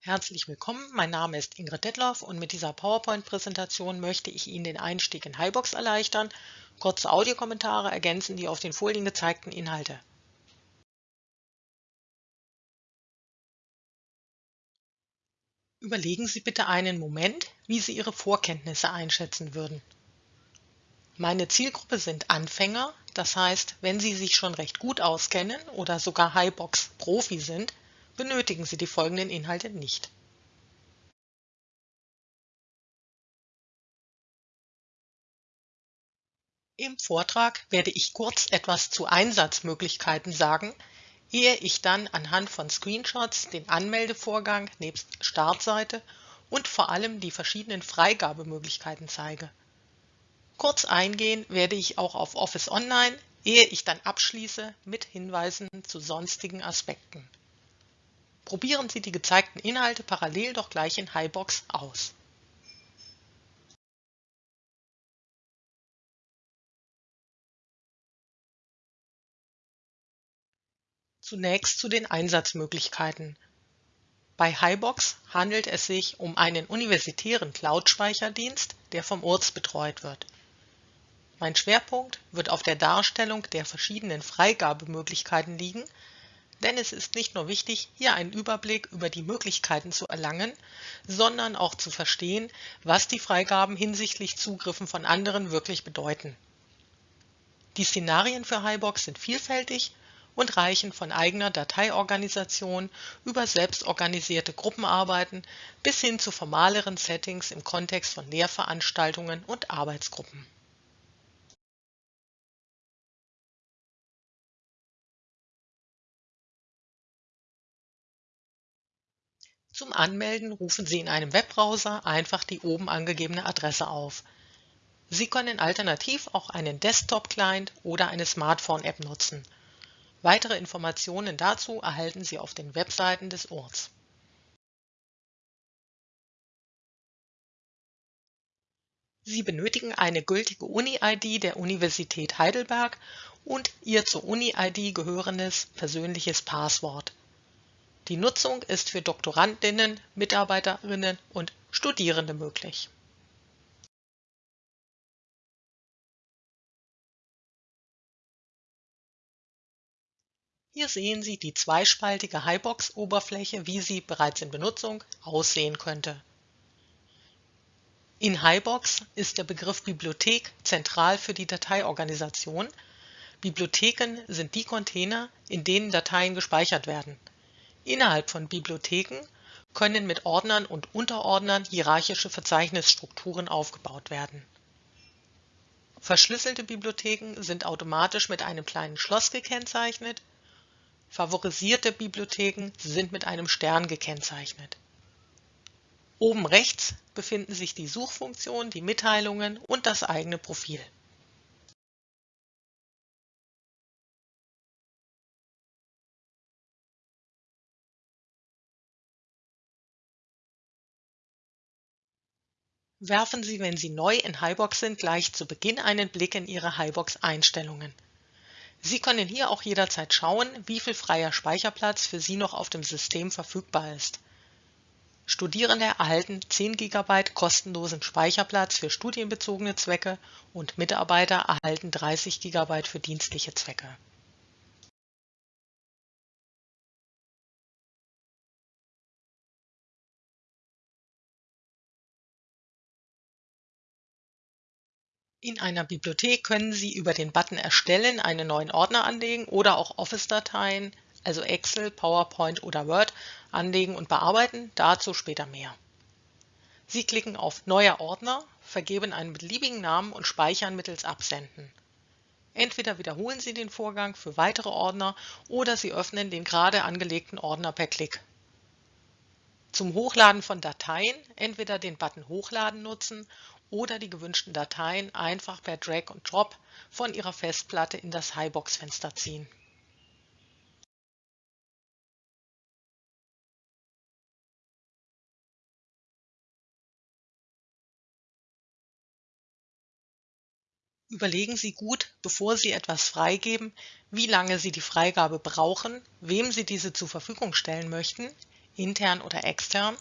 Herzlich willkommen, mein Name ist Ingrid Detloff und mit dieser PowerPoint-Präsentation möchte ich Ihnen den Einstieg in HiBox erleichtern. Kurze Audiokommentare ergänzen die auf den Folien gezeigten Inhalte. Überlegen Sie bitte einen Moment, wie Sie Ihre Vorkenntnisse einschätzen würden. Meine Zielgruppe sind Anfänger, das heißt, wenn Sie sich schon recht gut auskennen oder sogar HiBox-Profi sind, benötigen Sie die folgenden Inhalte nicht. Im Vortrag werde ich kurz etwas zu Einsatzmöglichkeiten sagen, ehe ich dann anhand von Screenshots den Anmeldevorgang nebst Startseite und vor allem die verschiedenen Freigabemöglichkeiten zeige. Kurz eingehen werde ich auch auf Office Online, ehe ich dann abschließe mit Hinweisen zu sonstigen Aspekten. Probieren Sie die gezeigten Inhalte parallel doch gleich in HiBox aus. Zunächst zu den Einsatzmöglichkeiten. Bei HiBox handelt es sich um einen universitären Cloud-Speicherdienst, der vom URZ betreut wird. Mein Schwerpunkt wird auf der Darstellung der verschiedenen Freigabemöglichkeiten liegen, denn es ist nicht nur wichtig, hier einen Überblick über die Möglichkeiten zu erlangen, sondern auch zu verstehen, was die Freigaben hinsichtlich Zugriffen von anderen wirklich bedeuten. Die Szenarien für HiBox sind vielfältig und reichen von eigener Dateiorganisation über selbstorganisierte Gruppenarbeiten bis hin zu formaleren Settings im Kontext von Lehrveranstaltungen und Arbeitsgruppen. Zum Anmelden rufen Sie in einem Webbrowser einfach die oben angegebene Adresse auf. Sie können alternativ auch einen Desktop-Client oder eine Smartphone-App nutzen. Weitere Informationen dazu erhalten Sie auf den Webseiten des Orts. Sie benötigen eine gültige Uni-ID der Universität Heidelberg und Ihr zur Uni-ID gehörendes persönliches Passwort. Die Nutzung ist für Doktorandinnen, Mitarbeiterinnen und Studierende möglich. Hier sehen Sie die zweispaltige HiBox-Oberfläche, wie sie bereits in Benutzung aussehen könnte. In HiBox ist der Begriff Bibliothek zentral für die Dateiorganisation. Bibliotheken sind die Container, in denen Dateien gespeichert werden. Innerhalb von Bibliotheken können mit Ordnern und Unterordnern hierarchische Verzeichnisstrukturen aufgebaut werden. Verschlüsselte Bibliotheken sind automatisch mit einem kleinen Schloss gekennzeichnet, favorisierte Bibliotheken sind mit einem Stern gekennzeichnet. Oben rechts befinden sich die Suchfunktion, die Mitteilungen und das eigene Profil. Werfen Sie, wenn Sie neu in HiBox sind, gleich zu Beginn einen Blick in Ihre HiBox-Einstellungen. Sie können hier auch jederzeit schauen, wie viel freier Speicherplatz für Sie noch auf dem System verfügbar ist. Studierende erhalten 10 GB kostenlosen Speicherplatz für studienbezogene Zwecke und Mitarbeiter erhalten 30 GB für dienstliche Zwecke. In einer Bibliothek können Sie über den Button Erstellen einen neuen Ordner anlegen oder auch Office-Dateien, also Excel, PowerPoint oder Word, anlegen und bearbeiten, dazu später mehr. Sie klicken auf Neuer Ordner, vergeben einen beliebigen Namen und speichern mittels Absenden. Entweder wiederholen Sie den Vorgang für weitere Ordner oder Sie öffnen den gerade angelegten Ordner per Klick. Zum Hochladen von Dateien entweder den Button Hochladen nutzen oder die gewünschten Dateien einfach per Drag und Drop von Ihrer Festplatte in das HiBox-Fenster ziehen. Überlegen Sie gut, bevor Sie etwas freigeben, wie lange Sie die Freigabe brauchen, wem Sie diese zur Verfügung stellen möchten, intern oder extern,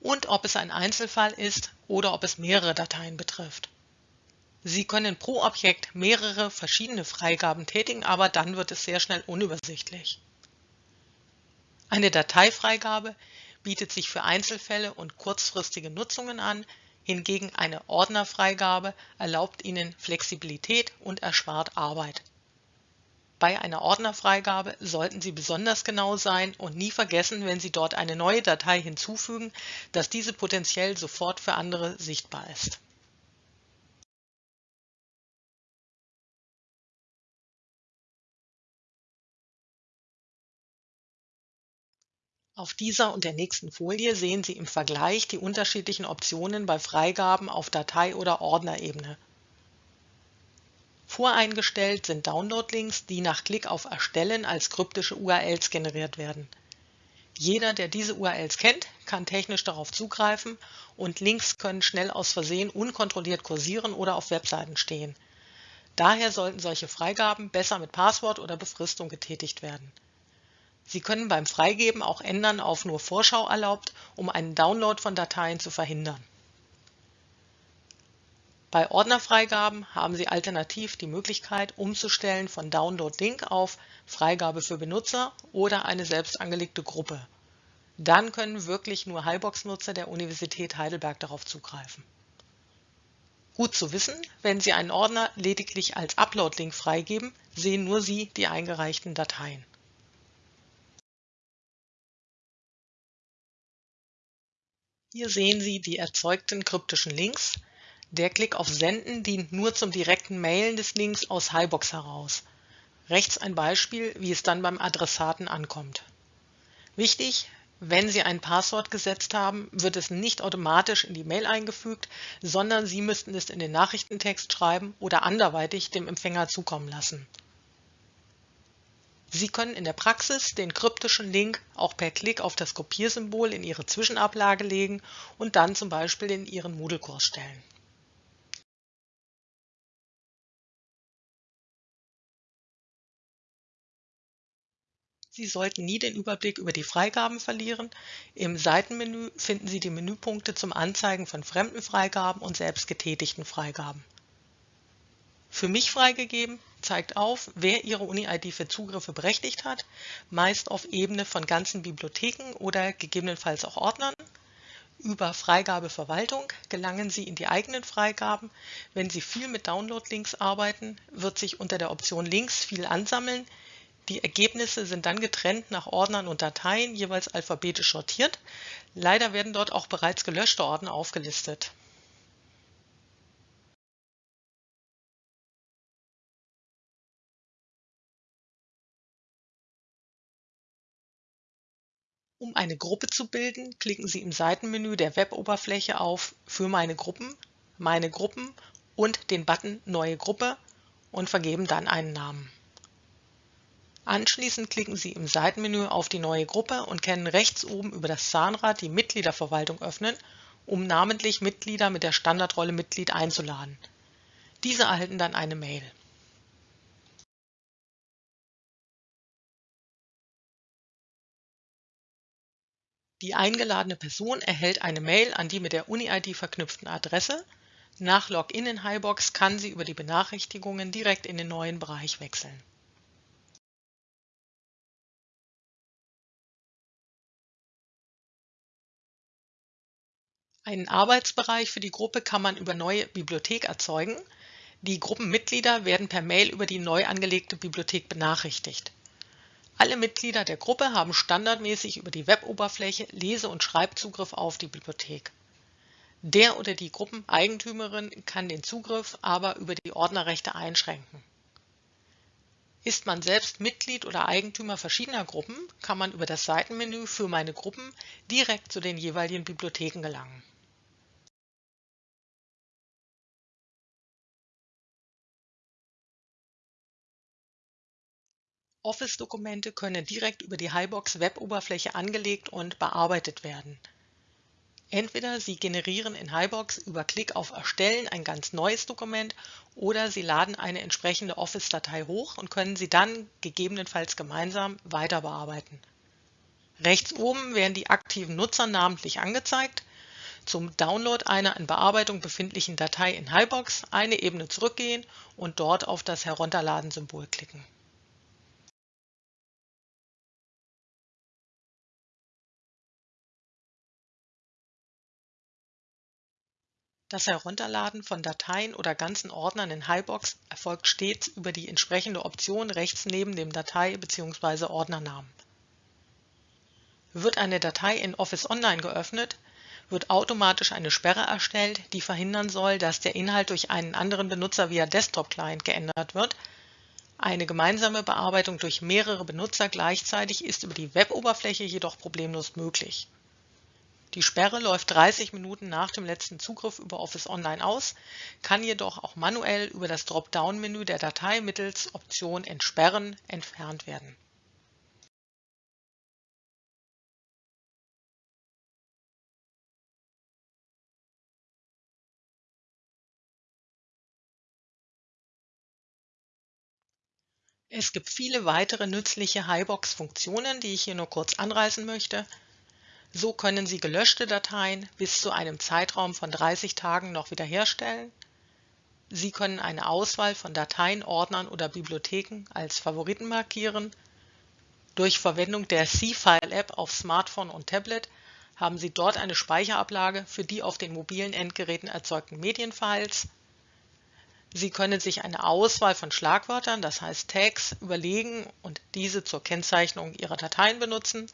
und ob es ein Einzelfall ist oder ob es mehrere Dateien betrifft. Sie können pro Objekt mehrere verschiedene Freigaben tätigen, aber dann wird es sehr schnell unübersichtlich. Eine Dateifreigabe bietet sich für Einzelfälle und kurzfristige Nutzungen an, hingegen eine Ordnerfreigabe erlaubt Ihnen Flexibilität und erspart Arbeit. Bei einer Ordnerfreigabe sollten Sie besonders genau sein und nie vergessen, wenn Sie dort eine neue Datei hinzufügen, dass diese potenziell sofort für andere sichtbar ist. Auf dieser und der nächsten Folie sehen Sie im Vergleich die unterschiedlichen Optionen bei Freigaben auf Datei- oder Ordnerebene. Voreingestellt sind Download-Links, die nach Klick auf Erstellen als kryptische URLs generiert werden. Jeder, der diese URLs kennt, kann technisch darauf zugreifen und Links können schnell aus Versehen unkontrolliert kursieren oder auf Webseiten stehen. Daher sollten solche Freigaben besser mit Passwort oder Befristung getätigt werden. Sie können beim Freigeben auch ändern auf nur Vorschau erlaubt, um einen Download von Dateien zu verhindern. Bei Ordnerfreigaben haben Sie alternativ die Möglichkeit umzustellen von Download Link auf Freigabe für Benutzer oder eine selbst angelegte Gruppe. Dann können wirklich nur Highbox-Nutzer der Universität Heidelberg darauf zugreifen. Gut zu wissen, wenn Sie einen Ordner lediglich als Upload-Link freigeben, sehen nur Sie die eingereichten Dateien. Hier sehen Sie die erzeugten kryptischen Links. Der Klick auf Senden dient nur zum direkten Mailen des Links aus Highbox heraus. Rechts ein Beispiel, wie es dann beim Adressaten ankommt. Wichtig, wenn Sie ein Passwort gesetzt haben, wird es nicht automatisch in die Mail eingefügt, sondern Sie müssten es in den Nachrichtentext schreiben oder anderweitig dem Empfänger zukommen lassen. Sie können in der Praxis den kryptischen Link auch per Klick auf das Kopiersymbol in Ihre Zwischenablage legen und dann zum Beispiel in Ihren Moodle-Kurs stellen. Sie sollten nie den Überblick über die Freigaben verlieren. Im Seitenmenü finden Sie die Menüpunkte zum Anzeigen von fremden Freigaben und selbst getätigten Freigaben. Für mich freigegeben zeigt auf, wer Ihre Uni-ID für Zugriffe berechtigt hat, meist auf Ebene von ganzen Bibliotheken oder gegebenenfalls auch Ordnern. Über Freigabeverwaltung gelangen Sie in die eigenen Freigaben. Wenn Sie viel mit Download-Links arbeiten, wird sich unter der Option Links viel ansammeln. Die Ergebnisse sind dann getrennt nach Ordnern und Dateien, jeweils alphabetisch sortiert. Leider werden dort auch bereits gelöschte Ordner aufgelistet. Um eine Gruppe zu bilden, klicken Sie im Seitenmenü der Web-Oberfläche auf Für meine Gruppen, Meine Gruppen und den Button Neue Gruppe und vergeben dann einen Namen. Anschließend klicken Sie im Seitenmenü auf die neue Gruppe und können rechts oben über das Zahnrad die Mitgliederverwaltung öffnen, um namentlich Mitglieder mit der Standardrolle Mitglied einzuladen. Diese erhalten dann eine Mail. Die eingeladene Person erhält eine Mail an die mit der Uni-ID verknüpften Adresse. Nach Login in Highbox kann sie über die Benachrichtigungen direkt in den neuen Bereich wechseln. Einen Arbeitsbereich für die Gruppe kann man über neue Bibliothek erzeugen. Die Gruppenmitglieder werden per Mail über die neu angelegte Bibliothek benachrichtigt. Alle Mitglieder der Gruppe haben standardmäßig über die Web-Oberfläche Lese- und Schreibzugriff auf die Bibliothek. Der oder die Gruppeneigentümerin kann den Zugriff aber über die Ordnerrechte einschränken. Ist man selbst Mitglied oder Eigentümer verschiedener Gruppen, kann man über das Seitenmenü für meine Gruppen direkt zu den jeweiligen Bibliotheken gelangen. Office-Dokumente können direkt über die Highbox-Web-Oberfläche angelegt und bearbeitet werden. Entweder Sie generieren in Highbox über Klick auf Erstellen ein ganz neues Dokument oder Sie laden eine entsprechende Office-Datei hoch und können sie dann gegebenenfalls gemeinsam weiter bearbeiten. Rechts oben werden die aktiven Nutzer namentlich angezeigt. Zum Download einer in Bearbeitung befindlichen Datei in HiBox eine Ebene zurückgehen und dort auf das Herunterladen-Symbol klicken. Das Herunterladen von Dateien oder ganzen Ordnern in HiBox erfolgt stets über die entsprechende Option rechts neben dem Datei bzw. Ordnernamen. Wird eine Datei in Office Online geöffnet, wird automatisch eine Sperre erstellt, die verhindern soll, dass der Inhalt durch einen anderen Benutzer via Desktop-Client geändert wird. Eine gemeinsame Bearbeitung durch mehrere Benutzer gleichzeitig ist über die Web-Oberfläche jedoch problemlos möglich die Sperre läuft 30 Minuten nach dem letzten Zugriff über Office Online aus, kann jedoch auch manuell über das Dropdown-Menü der Datei mittels Option Entsperren entfernt werden. Es gibt viele weitere nützliche HiBox-Funktionen, die ich hier nur kurz anreißen möchte. So können Sie gelöschte Dateien bis zu einem Zeitraum von 30 Tagen noch wiederherstellen. Sie können eine Auswahl von Dateien, Ordnern oder Bibliotheken als Favoriten markieren. Durch Verwendung der C-File-App auf Smartphone und Tablet haben Sie dort eine Speicherablage für die auf den mobilen Endgeräten erzeugten Medienfiles. Sie können sich eine Auswahl von Schlagwörtern, das heißt Tags, überlegen und diese zur Kennzeichnung Ihrer Dateien benutzen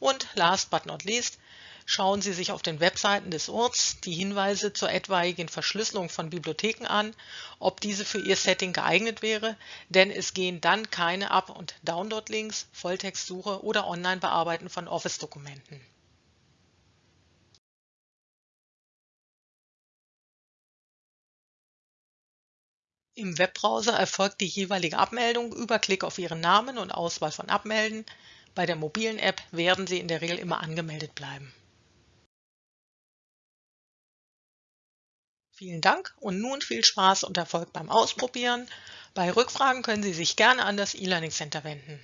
und last but not least schauen Sie sich auf den Webseiten des Orts die Hinweise zur etwaigen Verschlüsselung von Bibliotheken an, ob diese für Ihr Setting geeignet wäre, denn es gehen dann keine Up- und Download-Links, Volltextsuche oder Online-Bearbeiten von Office-Dokumenten. Im Webbrowser erfolgt die jeweilige Abmeldung über Klick auf Ihren Namen und Auswahl von Abmelden. Bei der mobilen App werden Sie in der Regel immer angemeldet bleiben. Vielen Dank und nun viel Spaß und Erfolg beim Ausprobieren. Bei Rückfragen können Sie sich gerne an das E-Learning Center wenden.